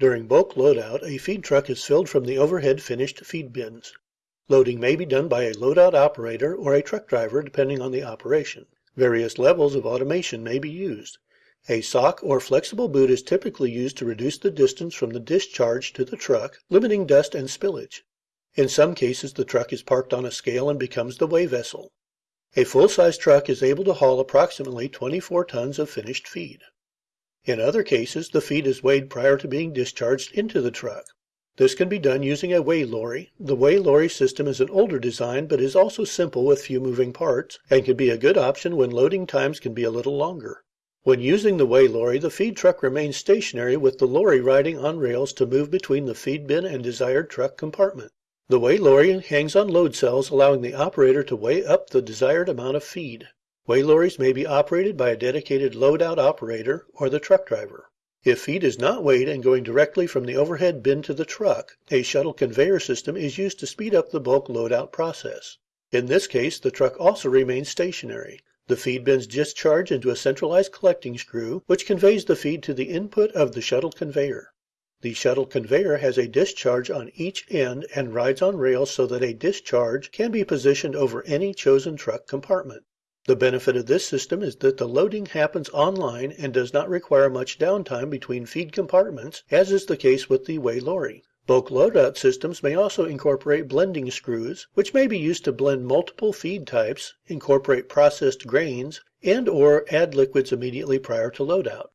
During bulk loadout a feed truck is filled from the overhead finished feed bins. Loading may be done by a loadout operator or a truck driver, depending on the operation. Various levels of automation may be used. A sock or flexible boot is typically used to reduce the distance from the discharge to the truck, limiting dust and spillage. In some cases the truck is parked on a scale and becomes the weigh vessel. A full size truck is able to haul approximately 24 tons of finished feed. In other cases the feed is weighed prior to being discharged into the truck. This can be done using a weigh lorry. The weigh lorry system is an older design, but is also simple with few moving parts, and can be a good option when loading times can be a little longer. When using the weigh lorry, the feed truck remains stationary with the lorry riding on rails to move between the feed bin and desired truck compartment. The weigh lorry hangs on load cells, allowing the operator to weigh up the desired amount of feed. Weigh lorries may be operated by a dedicated loadout operator or the truck driver. If feed is not weighed and going directly from the overhead bin to the truck, a shuttle conveyor system is used to speed up the bulk loadout process. In this case, the truck also remains stationary. The feed bins discharge into a centralized collecting screw, which conveys the feed to the input of the shuttle conveyor. The shuttle conveyor has a discharge on each end and rides on rails so that a discharge can be positioned over any chosen truck compartment. The benefit of this system is that the loading happens online and does not require much downtime between feed compartments, as is the case with the weigh lorry. Bulk loadout systems may also incorporate blending screws, which may be used to blend multiple feed types, incorporate processed grains, and or add liquids immediately prior to loadout.